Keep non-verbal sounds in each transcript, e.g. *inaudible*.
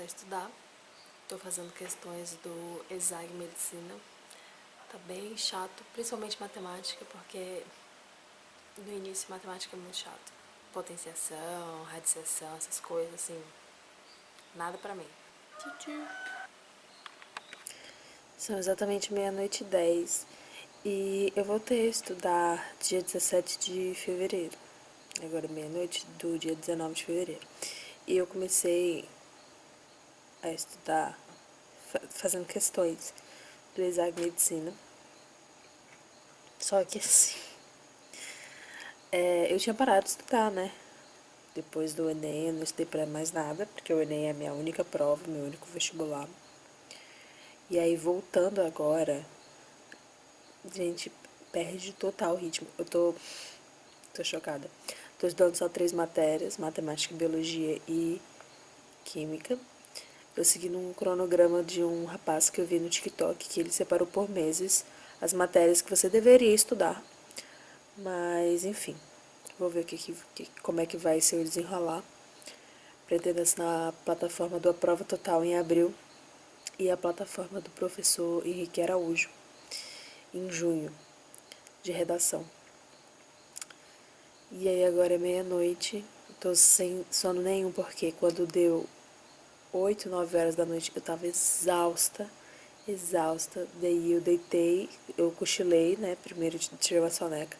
Voltar a estudar. Tô fazendo questões do ESAG Medicina. Tá bem chato, principalmente matemática, porque no início matemática é muito chato. Potenciação, radiciação, essas coisas, assim, nada pra mim. São exatamente meia-noite e dez. E eu voltei a estudar dia 17 de fevereiro. Agora meia-noite do dia 19 de fevereiro. E eu comecei a estudar fazendo questões do exame de medicina. Só que assim, é, eu tinha parado de estudar, né? Depois do Enem, eu não estudei pra mais nada, porque o Enem é a minha única prova, meu único vestibular. E aí, voltando agora, gente, perde total o ritmo. Eu tô, tô chocada. Tô estudando só três matérias, matemática, biologia e química. Tô seguindo um cronograma de um rapaz que eu vi no TikTok, que ele separou por meses as matérias que você deveria estudar. Mas, enfim, vou ver que, que, como é que vai ser o desenrolar. Pretendo assinar a plataforma do Aprova Total em abril e a plataforma do professor Henrique Araújo em junho, de redação. E aí agora é meia-noite, tô sem sono nenhum, porque quando deu 8, 9 horas da noite, eu tava exausta, exausta. Daí eu deitei, eu cochilei, né? Primeiro tirei uma soneca.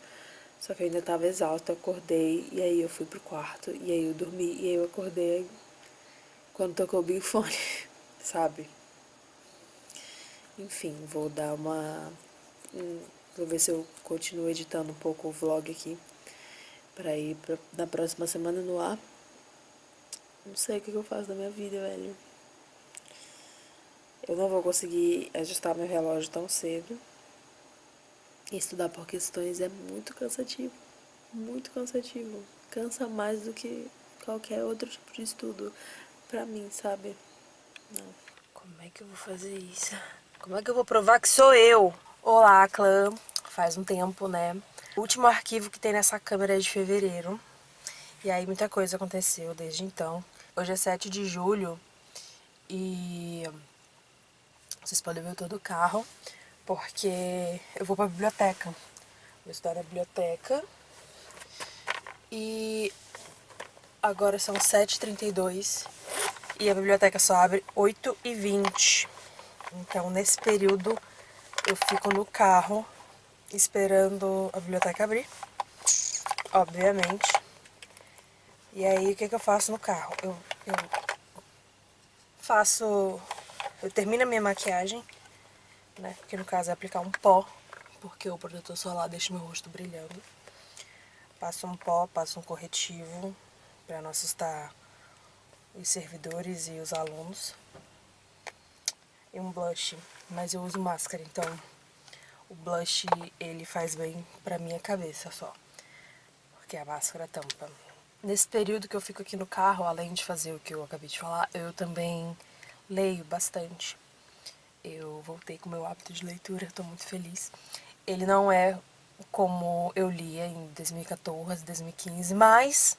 Só que eu ainda tava exausta, eu acordei, e aí eu fui pro quarto, e aí eu dormi, e aí eu acordei quando tocou o Big Fone, *laughs* sabe? Enfim, vou dar uma... Vou ver se eu continuo editando um pouco o vlog aqui, pra ir pra, na próxima semana no ar. Não sei o que eu faço da minha vida, velho. Eu não vou conseguir ajustar meu relógio tão cedo. Estudar por questões é muito cansativo. Muito cansativo. Cansa mais do que qualquer outro tipo de estudo pra mim, sabe? Não. Como é que eu vou fazer isso? Como é que eu vou provar que sou eu? Olá, clã. Faz um tempo, né? O último arquivo que tem nessa câmera é de fevereiro. E aí muita coisa aconteceu desde então. Hoje é 7 de julho e vocês podem ver todo o carro, porque eu vou pra biblioteca. Vou estudar na biblioteca. E agora são 7h32 e a biblioteca só abre 8h20. Então nesse período eu fico no carro esperando a biblioteca abrir, obviamente. E aí, o que, que eu faço no carro? Eu, eu faço... Eu termino a minha maquiagem, né? Que no caso é aplicar um pó, porque o protetor solar deixa meu rosto brilhando. Passo um pó, passo um corretivo, pra não assustar os servidores e os alunos. E um blush, mas eu uso máscara, então o blush ele faz bem pra minha cabeça só. Porque a máscara tampa. Nesse período que eu fico aqui no carro, além de fazer o que eu acabei de falar, eu também leio bastante. Eu voltei com o meu hábito de leitura, estou muito feliz. Ele não é como eu lia em 2014, 2015, mas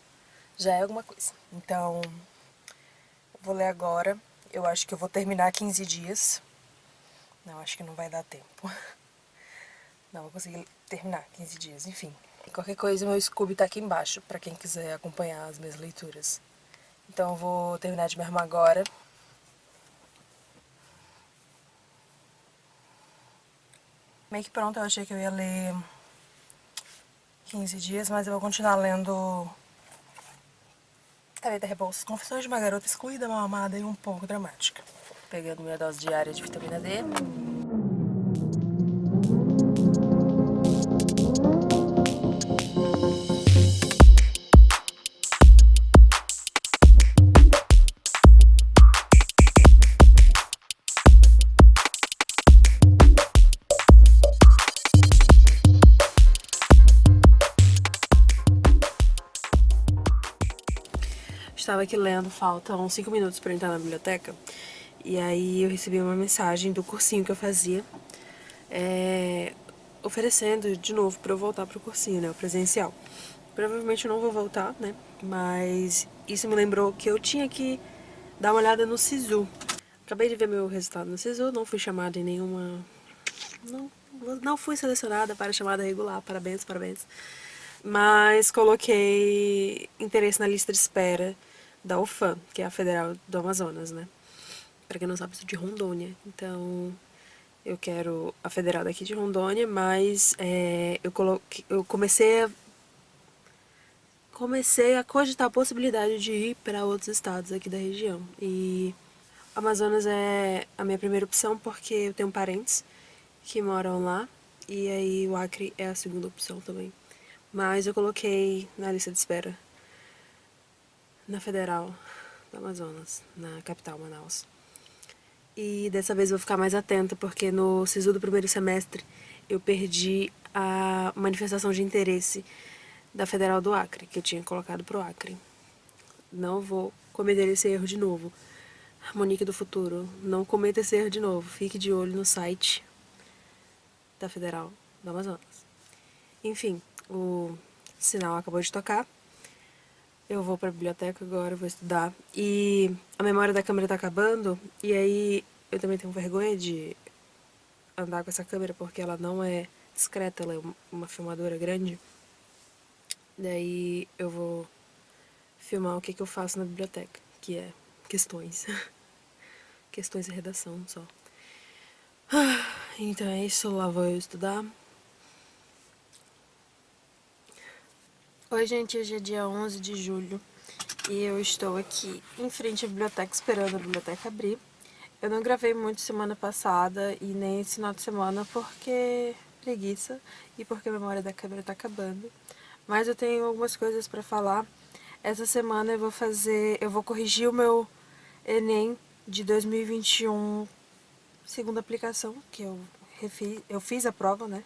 já é alguma coisa. Então, vou ler agora. Eu acho que eu vou terminar 15 dias. Não, acho que não vai dar tempo. *laughs* Não vou conseguir terminar 15 dias, enfim. Qualquer coisa, meu Scooby tá aqui embaixo, pra quem quiser acompanhar as minhas leituras. Então eu vou terminar de me arrumar agora. Meio que pronto, eu achei que eu ia ler 15 dias, mas eu vou continuar lendo Tareta Rebouças, Confissões de uma Garota Excluída, Mal Amada e um pouco dramática. Pegando minha dose diária de vitamina D. Estava aqui lendo, faltam 5 minutos para entrar na biblioteca. E aí eu recebi uma mensagem do cursinho que eu fazia, é, oferecendo de novo para eu voltar pro cursinho, né, o presencial. Provavelmente eu não vou voltar, né, mas isso me lembrou que eu tinha que dar uma olhada no SISU. Acabei de ver meu resultado no SISU, não fui chamada em nenhuma... Não, não fui selecionada para chamada regular, parabéns, parabéns. Mas coloquei interesse na lista de espera da UFAM, que é a Federal do Amazonas, né? Pra quem não sabe, eu sou de Rondônia, então eu quero a Federal daqui de Rondônia, mas é, eu, coloquei, eu comecei a comecei a cogitar a possibilidade de ir para outros estados aqui da região. E Amazonas é a minha primeira opção porque eu tenho parentes que moram lá e aí o Acre é a segunda opção também. Mas eu coloquei na lista de espera na Federal do Amazonas, na capital Manaus. E dessa vez eu vou ficar mais atenta porque no SISU do primeiro semestre eu perdi a manifestação de interesse da Federal do Acre, que eu tinha colocado pro Acre. Não vou cometer esse erro de novo. Monique do futuro, não cometa esse erro de novo. Fique de olho no site da Federal do Amazonas. Enfim, o sinal acabou de tocar. Eu vou pra biblioteca agora, vou estudar. E a memória da câmera tá acabando, e aí eu também tenho vergonha de andar com essa câmera porque ela não é discreta, ela é uma filmadora grande. Daí eu vou filmar o que, que eu faço na biblioteca, que é questões. *laughs* questões de redação só. Então é isso, lá vou eu estudar. Oi gente, hoje é dia 11 de julho e eu estou aqui em frente à biblioteca esperando a biblioteca abrir. Eu não gravei muito semana passada e nem esse final de semana porque preguiça e porque a memória da câmera tá acabando. Mas eu tenho algumas coisas pra falar. Essa semana eu vou fazer, eu vou corrigir o meu Enem de 2021, segunda aplicação, que eu refiz, eu fiz a prova, né?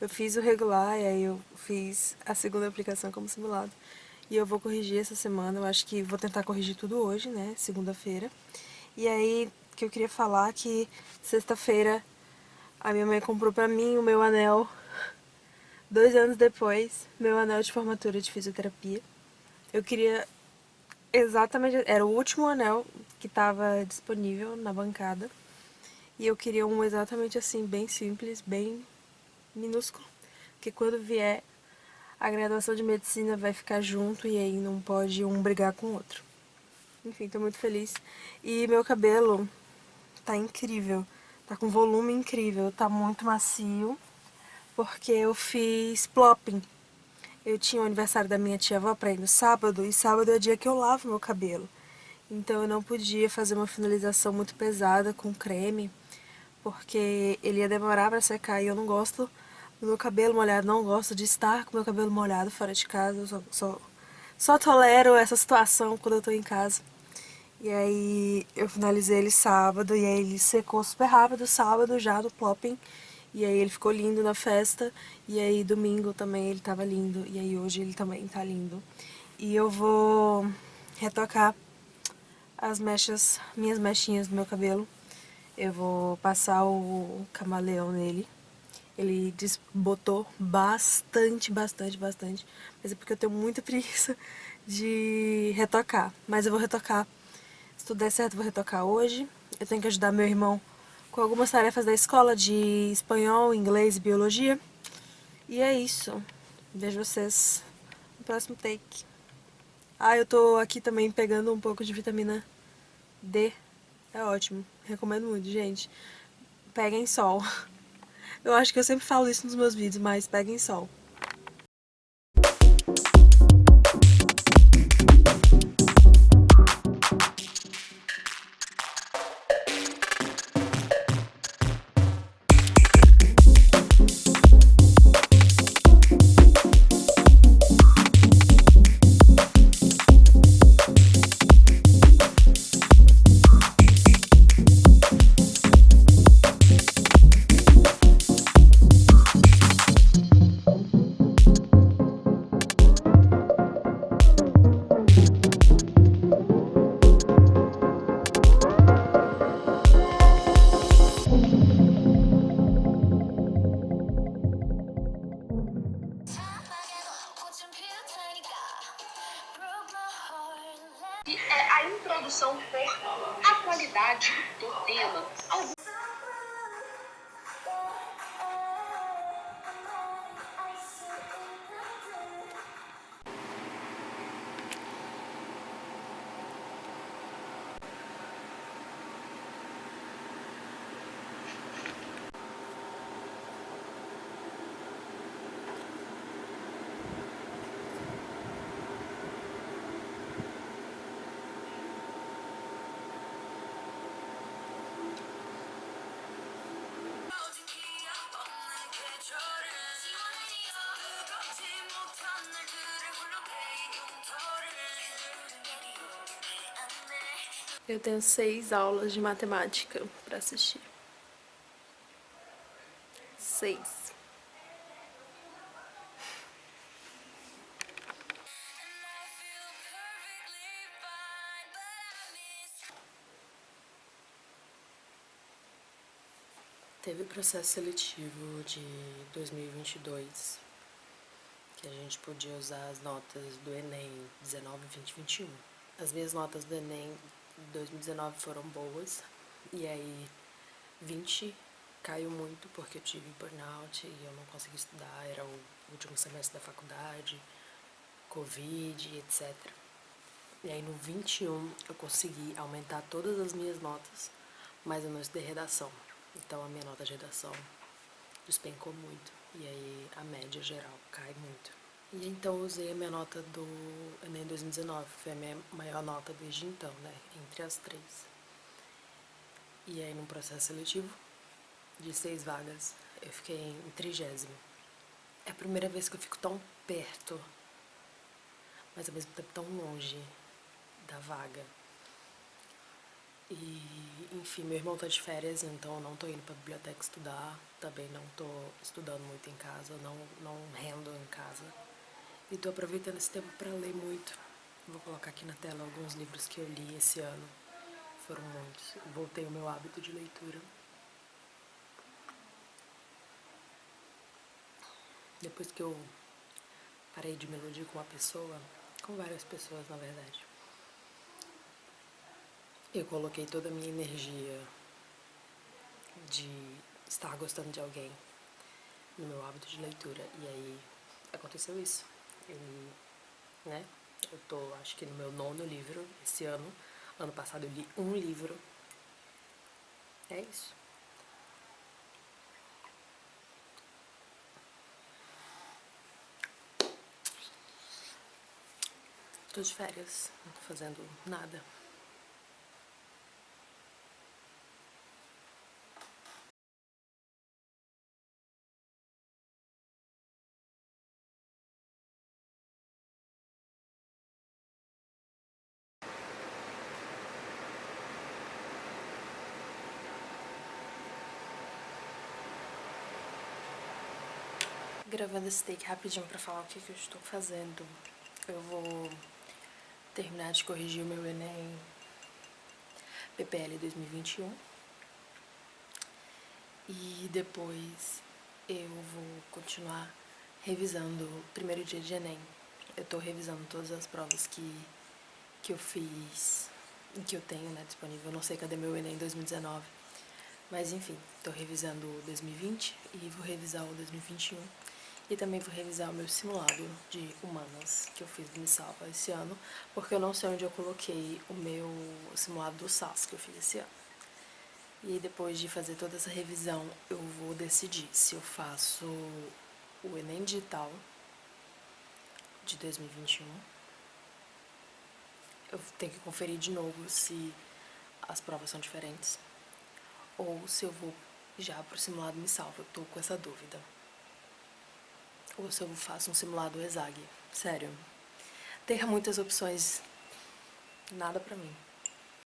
Eu fiz o regular e aí eu fiz a segunda aplicação como simulado. E eu vou corrigir essa semana, eu acho que vou tentar corrigir tudo hoje, né, segunda-feira. E aí, que eu queria falar que sexta-feira a minha mãe comprou pra mim o meu anel Dois anos depois, meu anel de formatura de fisioterapia. Eu queria exatamente... Era o último anel que estava disponível na bancada. E eu queria um exatamente assim, bem simples, bem minúsculo. Que quando vier a graduação de medicina vai ficar junto e aí não pode um brigar com o outro. Enfim, tô muito feliz. E meu cabelo tá incrível. Tá com volume incrível, tá muito macio porque eu fiz plopping. Eu tinha o aniversário da minha tia-avó pra ir no sábado, e sábado é o dia que eu lavo meu cabelo. Então eu não podia fazer uma finalização muito pesada com creme, porque ele ia demorar pra secar e eu não gosto do meu cabelo molhado, não gosto de estar com meu cabelo molhado fora de casa, eu só, só, só tolero essa situação quando eu tô em casa. E aí eu finalizei ele sábado, e aí ele secou super rápido sábado já do plopping. E aí ele ficou lindo na festa, e aí domingo também ele tava lindo, e aí hoje ele também tá lindo. E eu vou retocar as mechas, minhas mechinhas do meu cabelo. Eu vou passar o camaleão nele. Ele desbotou bastante, bastante, bastante. Mas é porque eu tenho muita *laughs* preguiça de retocar. Mas eu vou retocar. Se tudo der certo, eu vou retocar hoje. Eu tenho que ajudar meu irmão com algumas tarefas da escola de espanhol, inglês e biologia. E é isso. Vejo vocês no próximo take. Ah, eu tô aqui também pegando um pouco de vitamina D. É ótimo. Recomendo muito, gente. Peguem sol. *laughs* Eu acho que eu sempre falo isso nos meus vídeos, mas peguem sol. Eu tenho seis aulas de matemática pra assistir. Seis. Teve processo seletivo de 2022, que a gente podia usar as notas do Enem 19, 20, 21. As minhas notas do Enem 2019 foram boas, e aí 20 caiu muito porque eu tive burnout e eu não consegui estudar, era o último semestre da faculdade, Covid, etc. E aí no 21 eu consegui aumentar todas as minhas notas, mas eu não estudei redação. Então a minha nota de redação despencou muito, e aí a média geral cai muito. E então eu usei a minha nota do Enem 2019, foi a minha maior nota desde então, né, entre as três. E aí num processo seletivo de seis vagas, eu fiquei em trigésimo. É a primeira vez que eu fico tão perto, mas ao mesmo tempo tão longe da vaga. E, enfim, meu irmão tá de férias, então eu não tô indo pra biblioteca estudar, também não tô estudando muito em casa, não, não rendo em casa. E tô aproveitando esse tempo pra ler muito. Vou colocar aqui na tela alguns livros que eu li esse ano. Foram muitos. Voltei o meu hábito de leitura. Depois que eu parei de me iludir com uma pessoa, com várias pessoas na verdade, eu coloquei toda a minha energia de estar gostando de alguém no meu hábito de leitura. E aí aconteceu isso. Eu, né? Eu tô, acho que no meu nono livro esse ano. Ano passado eu li um livro. É isso. Tô de férias, não tô fazendo nada. Gravando esse take rapidinho pra falar o que, que eu estou fazendo. Eu vou terminar de corrigir o meu Enem PPL 2021. E depois eu vou continuar revisando o primeiro dia de Enem. Eu tô revisando todas as provas que, que eu fiz, que eu tenho né, disponível. Eu não sei cadê meu Enem 2019. Mas enfim, tô revisando o 2020 e vou revisar o 2021. E também vou revisar o meu simulado de humanas que eu fiz do Missalva esse ano, porque eu não sei onde eu coloquei o meu simulado do SAS que eu fiz esse ano. E depois de fazer toda essa revisão, eu vou decidir se eu faço o Enem Digital de 2021. Eu tenho que conferir de novo se as provas são diferentes. Ou se eu vou já pro simulado Me Salva, eu tô com essa dúvida ou se eu faço um simulado ESAG. Sério, ter muitas opções, nada pra mim.